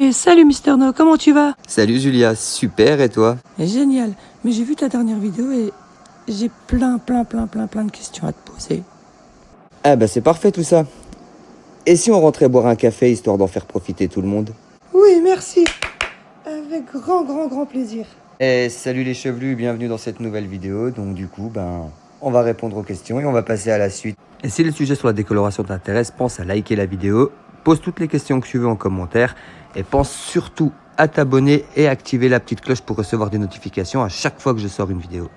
Et salut Mister No, comment tu vas? Salut Julia, super et toi? Génial, mais j'ai vu ta dernière vidéo et j'ai plein, plein, plein, plein, plein de questions à te poser. Ah bah c'est parfait tout ça. Et si on rentrait boire un café histoire d'en faire profiter tout le monde? Oui, merci. Avec grand, grand, grand plaisir. Eh salut les chevelus, bienvenue dans cette nouvelle vidéo. Donc du coup, ben, on va répondre aux questions et on va passer à la suite. Et si le sujet sur la décoloration t'intéresse, pense à liker la vidéo, pose toutes les questions que tu veux en commentaire et pense surtout à t'abonner et activer la petite cloche pour recevoir des notifications à chaque fois que je sors une vidéo.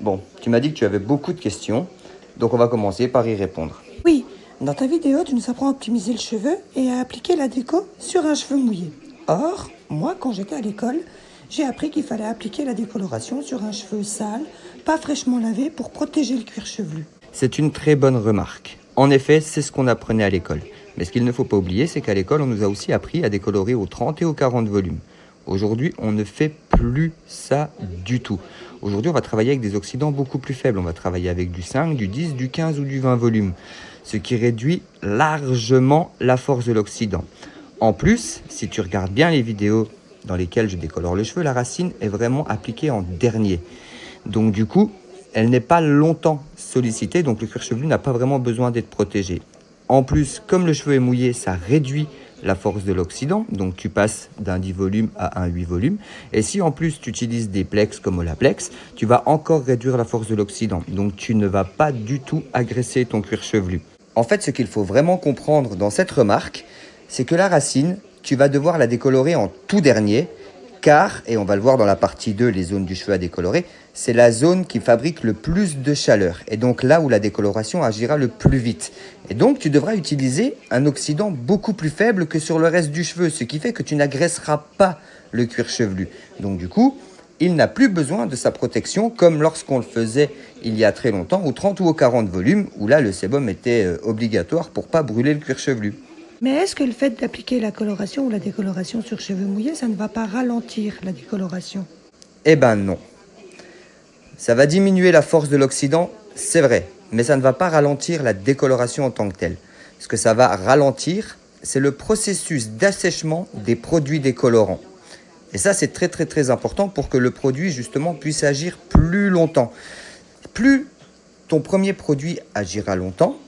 Bon, tu m'as dit que tu avais beaucoup de questions, donc on va commencer par y répondre. Oui, dans ta vidéo, tu nous apprends à optimiser le cheveu et à appliquer la déco sur un cheveu mouillé. Or, moi, quand j'étais à l'école, j'ai appris qu'il fallait appliquer la décoloration sur un cheveu sale, pas fraîchement lavé, pour protéger le cuir chevelu. C'est une très bonne remarque. En effet, c'est ce qu'on apprenait à l'école. Mais ce qu'il ne faut pas oublier, c'est qu'à l'école, on nous a aussi appris à décolorer aux 30 et aux 40 volumes. Aujourd'hui, on ne fait plus ça du tout. Aujourd'hui, on va travailler avec des oxydants beaucoup plus faibles. On va travailler avec du 5, du 10, du 15 ou du 20 volumes, ce qui réduit largement la force de l'oxydant. En plus, si tu regardes bien les vidéos dans lesquelles je décolore le cheveu, la racine est vraiment appliquée en dernier. Donc du coup, elle n'est pas longtemps sollicitée, donc le cuir chevelu n'a pas vraiment besoin d'être protégé. En plus, comme le cheveu est mouillé, ça réduit la force de l'oxydant, donc tu passes d'un 10 volumes à un 8 volumes. Et si en plus tu utilises des plex comme Olaplex, tu vas encore réduire la force de l'oxydant, donc tu ne vas pas du tout agresser ton cuir chevelu. En fait, ce qu'il faut vraiment comprendre dans cette remarque, c'est que la racine, tu vas devoir la décolorer en tout dernier, car, et on va le voir dans la partie 2, les zones du cheveu à décolorer, c'est la zone qui fabrique le plus de chaleur, et donc là où la décoloration agira le plus vite. Et donc tu devras utiliser un oxydant beaucoup plus faible que sur le reste du cheveu, ce qui fait que tu n'agresseras pas le cuir chevelu. Donc du coup, il n'a plus besoin de sa protection comme lorsqu'on le faisait il y a très longtemps, au 30 ou au 40 volumes, où là le sébum était euh, obligatoire pour pas brûler le cuir chevelu. Mais est-ce que le fait d'appliquer la coloration ou la décoloration sur cheveux mouillés, ça ne va pas ralentir la décoloration? Eh ben non. Ça va diminuer la force de l'oxydant, c'est vrai, mais ça ne va pas ralentir la décoloration en tant que telle. Ce que ça va ralentir, c'est le processus d'assèchement des produits décolorants. Et ça, c'est très très très important pour que le produit justement puisse agir plus longtemps. Plus ton premier produit agira longtemps,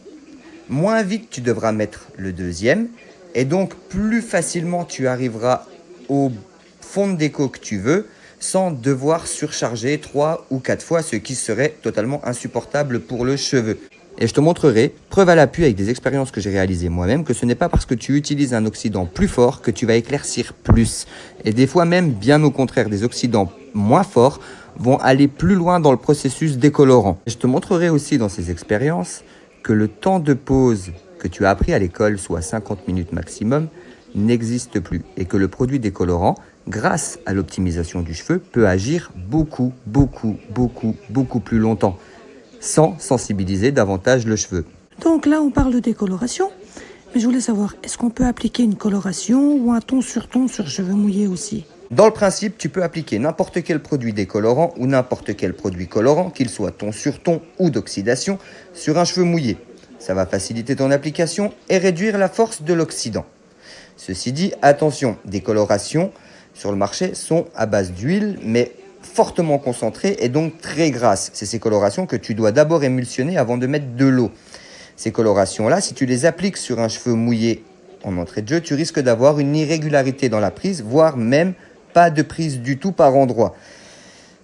moins vite tu devras mettre le deuxième et donc plus facilement tu arriveras au fond de déco que tu veux sans devoir surcharger trois ou quatre fois ce qui serait totalement insupportable pour le cheveu. Et je te montrerai, preuve à l'appui avec des expériences que j'ai réalisées moi-même, que ce n'est pas parce que tu utilises un oxydant plus fort que tu vas éclaircir plus. Et des fois même, bien au contraire, des oxydants moins forts vont aller plus loin dans le processus décolorant. je te montrerai aussi dans ces expériences que le temps de pause que tu as appris à l'école, soit 50 minutes maximum, n'existe plus et que le produit décolorant, grâce à l'optimisation du cheveu, peut agir beaucoup, beaucoup, beaucoup, beaucoup plus longtemps, sans sensibiliser davantage le cheveu. Donc là, on parle de décoloration, mais je voulais savoir, est-ce qu'on peut appliquer une coloration ou un ton sur ton sur cheveux mouillés aussi? Dans le principe, tu peux appliquer n'importe quel produit décolorant ou n'importe quel produit colorant, qu'il soit ton sur ton ou d'oxydation, sur un cheveu mouillé. Ça va faciliter ton application et réduire la force de l'oxydant. Ceci dit, attention, des colorations sur le marché sont à base d'huile, mais fortement concentrées et donc très grasses. C'est ces colorations que tu dois d'abord émulsionner avant de mettre de l'eau. Ces colorations-là, si tu les appliques sur un cheveu mouillé en entrée de jeu, tu risques d'avoir une irrégularité dans la prise, voire même pas de prise du tout par endroit.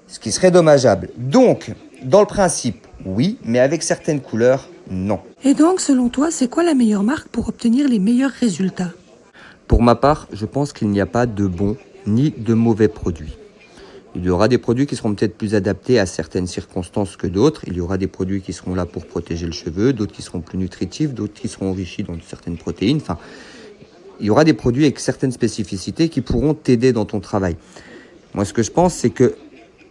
Ce qui serait dommageable. Donc, dans le principe, oui, mais avec certaines couleurs, non. Et donc, selon toi, c'est quoi la meilleure marque pour obtenir les meilleurs résultats? Pour ma part, je pense qu'il n'y a pas de bons ni de mauvais produits. Il y aura des produits qui seront peut-être plus adaptés à certaines circonstances que d'autres. Il y aura des produits qui seront là pour protéger le cheveu, d'autres qui seront plus nutritifs, d'autres qui seront enrichis dans certaines protéines. Enfin, il y aura des produits avec certaines spécificités qui pourront t'aider dans ton travail. Moi, ce que je pense, c'est que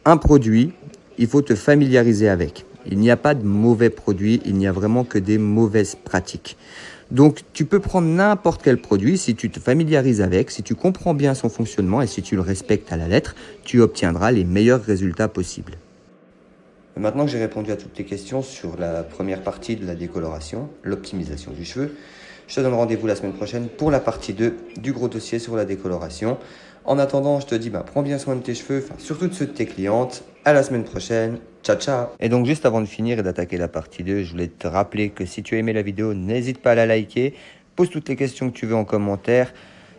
un produit, il faut te familiariser avec. Il n'y a pas de mauvais produits, il n'y a vraiment que des mauvaises pratiques. Donc tu peux prendre n'importe quel produit, si tu te familiarises avec, si tu comprends bien son fonctionnement et si tu le respectes à la lettre, tu obtiendras les meilleurs résultats possibles. Maintenant que j'ai répondu à toutes tes questions sur la première partie de la décoloration, l'optimisation du cheveu, je te donne rendez-vous la semaine prochaine pour la partie 2 du gros dossier sur la décoloration. En attendant, je te dis, bah, prends bien soin de tes cheveux, surtout de ceux de tes clientes. À la semaine prochaine. Ciao, ciao Et donc, juste avant de finir et d'attaquer la partie 2, je voulais te rappeler que si tu as aimé la vidéo, n'hésite pas à la liker. Pose toutes les questions que tu veux en commentaire.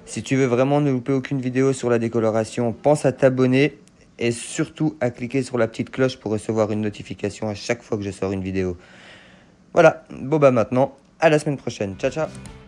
Si tu veux vraiment ne louper aucune vidéo sur la décoloration, pense à t'abonner et surtout à cliquer sur la petite cloche pour recevoir une notification à chaque fois que je sors une vidéo. Voilà, bon bah maintenant, à la semaine prochaine. Ciao, ciao